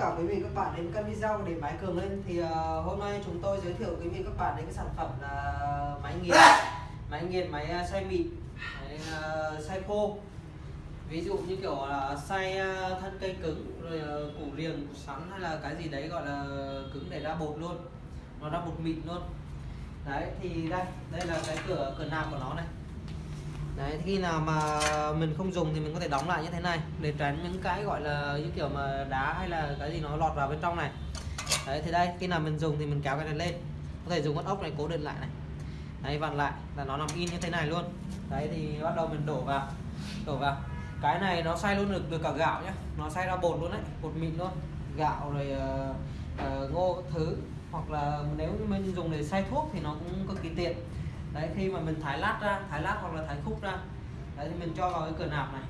cả quý vị các bạn đến kênh video để máy cường lên. Thì uh, hôm nay chúng tôi giới thiệu quý vị các bạn đến cái sản phẩm là máy nghiền máy nghiền máy xay mịn máy uh, xay khô. Ví dụ như kiểu là xay uh, thân cây cứng rồi uh, củ riềng củ sắn hay là cái gì đấy gọi là cứng để ra bột luôn. Nó ra bột mịn luôn. Đấy thì đây đây là cái cửa cửa nạp của nó này đấy khi nào mà mình không dùng thì mình có thể đóng lại như thế này để tránh những cái gọi là như kiểu mà đá hay là cái gì nó lọt vào bên trong này. Đấy thì đây khi nào mình dùng thì mình kéo cái này lên. Có thể dùng con ốc này cố định lại này. Đấy vặn lại là nó nằm in như thế này luôn. Đấy thì bắt đầu mình đổ vào đổ vào. Cái này nó xay luôn được được cả gạo nhá. Nó xay ra bột luôn đấy bột mịn luôn. Gạo rồi uh, uh, ngô thứ. Hoặc là nếu mình dùng để xay thuốc thì nó cũng cực kỳ tiện đấy khi mà mình thái lát ra thái lát hoặc là thái khúc ra đấy thì mình cho vào cái cửa nạp này.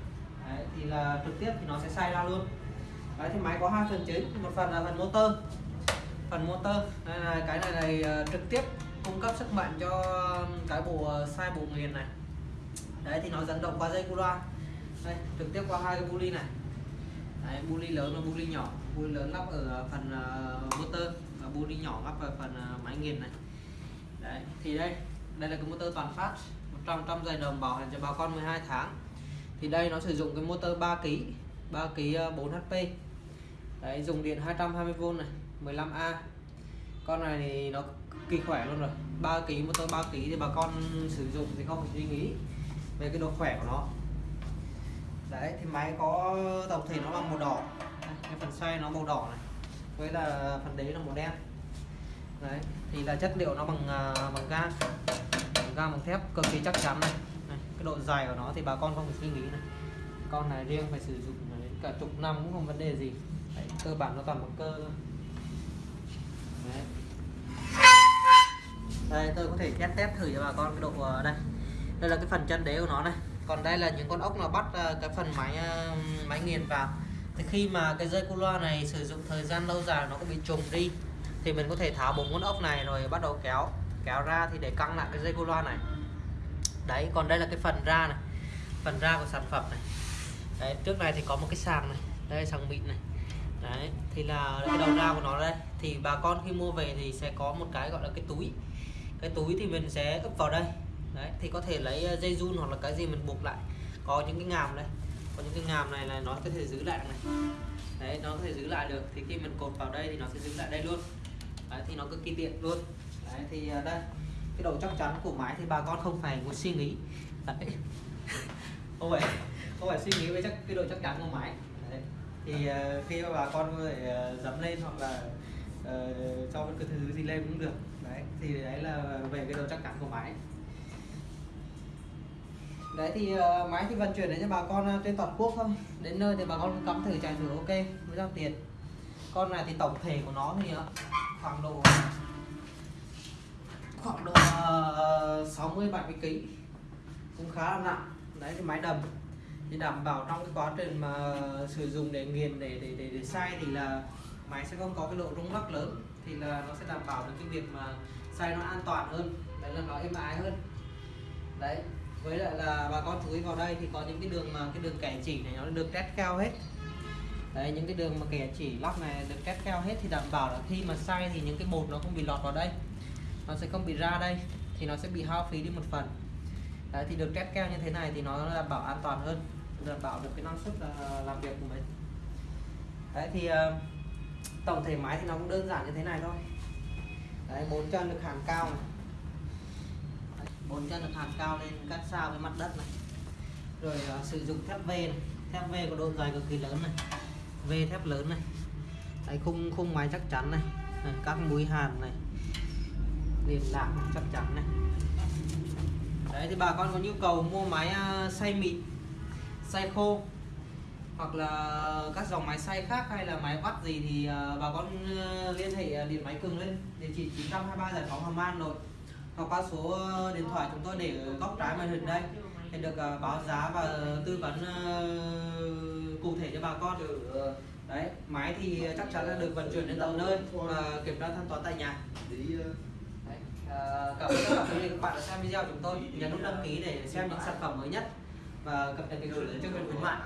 Đấy, thì là trực tiếp thì nó sẽ xay ra luôn. Đấy thì máy có hai phần chính một phần là phần motor. Phần motor đây là cái này này ờ, trực tiếp cung cấp sức mạnh cho cái bộ ờ, sai bộ nghiền này. Đấy thì nó dẫn động qua dây cu loa. Đây trực tiếp qua hai cái buli này. Đấy, buli lớn và buli nhỏ. Buli lớn lắp ở phần ờ, motor và buli nhỏ lắp ở phần máy nghiền này. Đấy thì đây đây là cái motor toàn phát 100 trăm dây đồng bảo hành cho bà con 12 tháng. Thì đây nó sử dụng cái motor 3 kg 3 kg 4 HP đấy, dùng điện 220V này 15A con này thì nó kỳ khỏe luôn rồi. 3 kg motor 3 kg thì bà con sử dụng thì không phải suy nghĩ về cái độ khỏe của nó. Đấy, thì máy có tổng thể nó bằng màu đỏ. Cái phần xoay nó màu đỏ này, với là phần đế là màu đen. Đấy, thì là chất liệu nó bằng ờ, bằng ga ga bằng thép cực kỳ chắc chắn này. này cái độ dài của nó thì bà con không phải suy nghĩ này. Con này riêng phải sử dụng đến cả chục năm cũng không vấn đề gì. Đấy, cơ bản nó toàn bằng cơ thôi. Đấy. đây tôi có thể test test thử cho bà con cái độ ờ, đây. Đây là cái phần chân đế của nó này. Còn đây là những con ốc nó bắt ờ, cái phần máy ờ, máy nghiền vào. Thì khi mà cái dây cu loa này sử dụng thời gian lâu dài nó cũng bị trùng đi thì mình có thể tháo bốn con ốc này rồi bắt đầu kéo kéo ra thì để căng lại cái dây cu loa này. Đấy còn đây là cái phần ra này phần ra của sản phẩm này. Đấy trước này thì có một cái sàng này đây sàng mịn này. Đấy thì là cái đầu ra của nó đây. Thì bà con khi mua về thì sẽ có một cái gọi là cái túi. Cái túi thì mình sẽ ấp vào đây. Đấy thì có thể lấy ờ, dây run hoặc là cái gì mình buộc lại. Có những cái ngàm đây có những cái ngàm này là nó có thể giữ lại này. Đấy nó có thể giữ lại được. Thì khi mình cột vào đây thì nó sẽ giữ lại đây luôn. Đấy, thì nó cực kỳ tiện luôn đấy, thì à, đây cái độ chắc chắn của máy thì bà con không phải muốn suy nghĩ. Đấy. không phải không phải suy nghĩ với chắc cái độ chắc chắn của máy đấy. thì uh, khi mà bà con có thể à, uh, dấm lên hoặc là uh, cho bất cứ thứ gì lên cũng được. Đấy thì đấy là về cái độ chắc chắn của máy đấy thì uh, máy thì vận chuyển đến cho bà con uh, trên toàn quốc thôi. Đến nơi thì bà con cắm thử chạy thử ok mới giao tiền. Con này thì tổng thể của nó thì uh, khoảng độ khoảng độ 60 70 kg cũng khá là nặng. Đấy cái máy đầm. Thì đảm bảo trong cái quá trình mà sử dụng để nghiền để để để, để xay thì là máy sẽ không có cái độ rung lắc lớn. Thì là nó sẽ đảm bảo được cái việc mà xay nó an toàn hơn. Đấy là nó êm ái hơn. Đấy với lại là bà con chú ý vào đây thì có những cái đường mà cái đường kẻ chỉ này nó được test cao hết. Đấy những cái đường mà kẻ chỉ lóc này được test cao hết thì đảm bảo là khi mà xay thì những cái bột nó không bị lọt vào đây nó sẽ không bị ra đây thì nó sẽ bị hao phí đi một phần. Đấy thì được test keo như thế này thì nó đảm bảo an toàn hơn. Đảm bảo được cái năng suất là ờ, làm việc của mình. Đấy thì ờ, tổng thể máy thì nó cũng đơn giản như thế này thôi. Đấy bốn chân được hàng cao này. Bốn chân được hàng cao lên cắt sao với mặt đất này. Rồi uh, sử dụng thép V này. Thép V có độ dài cực kỳ lớn này. V thép lớn này. Đấy, khung khung máy chắc chắn này, này các mũi hàn này liền lạc chắc chắn này. Đấy, thì bà con có nhu cầu mua máy à, xay mịn, xay khô, hoặc là các dòng máy xay khác hay là máy vắt gì thì à, bà con à, liên hệ điện máy cường lên. Địa chỉ 923 giải phóng Hàm An rồi hoặc qua số điện thoại chúng tôi để ở góc trái màn hình đây thì được báo giá và tư vấn cụ thể cho bà con. Đấy, máy thì chắc chắn là được vận chuyển đến tận nơi và kiểm tra thanh toán tại nhà đấy, ờ, cảm ơn tất cả quý vị các bạn đã xem video của chúng tôi. Nhấn nút đăng ký để xem những sản phẩm mới nhất và cập nhật cái gửi chương trình khuyến mại